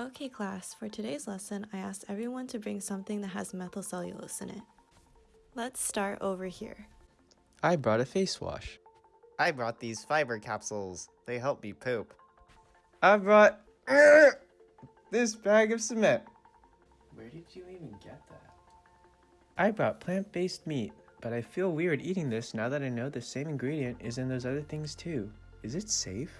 Okay class, for today's lesson, I asked everyone to bring something that has methylcellulose in it. Let's start over here. I brought a face wash. I brought these fiber capsules. They help me poop. I brought this bag of cement. Where did you even get that? I brought plant-based meat, but I feel weird eating this now that I know the same ingredient is in those other things too. Is it safe?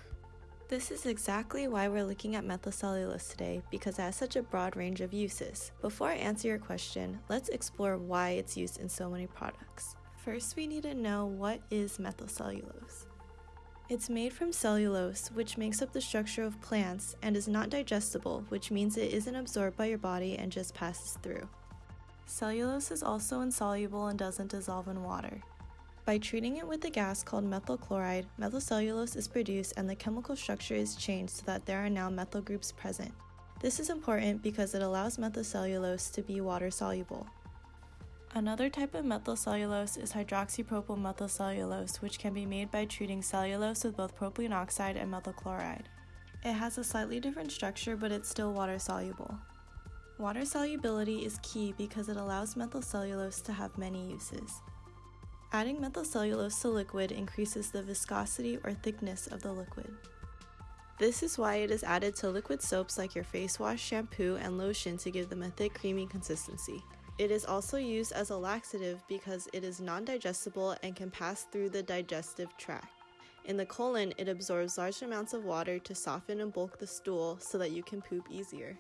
This is exactly why we're looking at methylcellulose today, because it has such a broad range of uses. Before I answer your question, let's explore why it's used in so many products. First, we need to know what is methylcellulose. It's made from cellulose, which makes up the structure of plants, and is not digestible, which means it isn't absorbed by your body and just passes through. Cellulose is also insoluble and doesn't dissolve in water. By treating it with a gas called methyl chloride, methylcellulose is produced and the chemical structure is changed so that there are now methyl groups present. This is important because it allows methylcellulose to be water soluble. Another type of methylcellulose is hydroxypropyl methylcellulose, which can be made by treating cellulose with both propylene oxide and methyl chloride. It has a slightly different structure, but it's still water soluble. Water solubility is key because it allows methylcellulose to have many uses. Adding methylcellulose to liquid increases the viscosity or thickness of the liquid. This is why it is added to liquid soaps like your face wash, shampoo, and lotion to give them a thick, creamy consistency. It is also used as a laxative because it is non-digestible and can pass through the digestive tract. In the colon, it absorbs large amounts of water to soften and bulk the stool so that you can poop easier.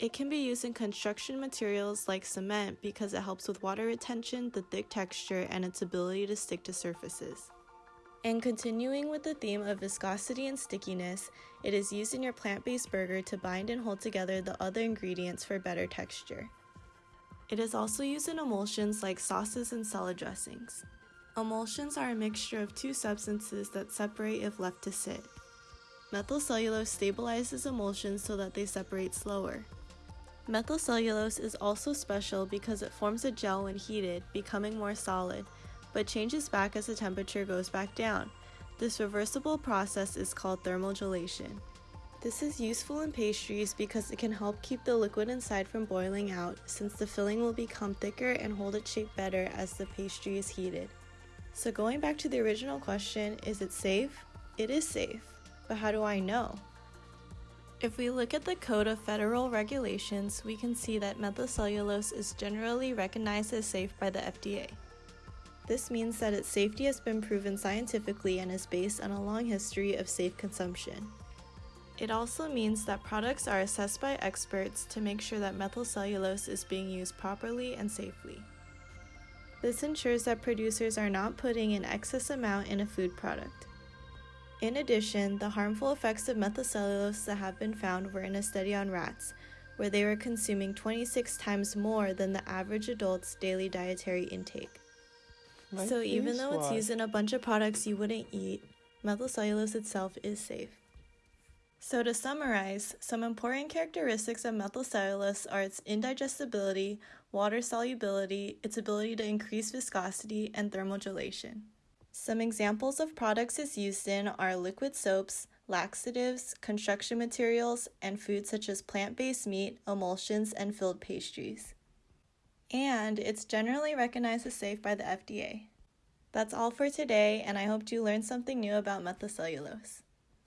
It can be used in construction materials like cement because it helps with water retention, the thick texture, and its ability to stick to surfaces. And continuing with the theme of viscosity and stickiness, it is used in your plant-based burger to bind and hold together the other ingredients for better texture. It is also used in emulsions like sauces and salad dressings. Emulsions are a mixture of two substances that separate if left to sit. Methylcellulose stabilizes emulsions so that they separate slower. Methylcellulose is also special because it forms a gel when heated, becoming more solid, but changes back as the temperature goes back down. This reversible process is called thermal gelation. This is useful in pastries because it can help keep the liquid inside from boiling out since the filling will become thicker and hold its shape better as the pastry is heated. So going back to the original question, is it safe? It is safe, but how do I know? If we look at the Code of Federal Regulations, we can see that methylcellulose is generally recognized as safe by the FDA. This means that its safety has been proven scientifically and is based on a long history of safe consumption. It also means that products are assessed by experts to make sure that methylcellulose is being used properly and safely. This ensures that producers are not putting an excess amount in a food product. In addition, the harmful effects of methylcellulose that have been found were in a study on rats, where they were consuming 26 times more than the average adult's daily dietary intake. My so even though it's used in a bunch of products you wouldn't eat, methylcellulose itself is safe. So to summarize, some important characteristics of methylcellulose are its indigestibility, water solubility, its ability to increase viscosity, and thermogelation. Some examples of products it's used in are liquid soaps, laxatives, construction materials, and foods such as plant-based meat, emulsions, and filled pastries. And it's generally recognized as safe by the FDA. That's all for today, and I hope you learned something new about methylcellulose.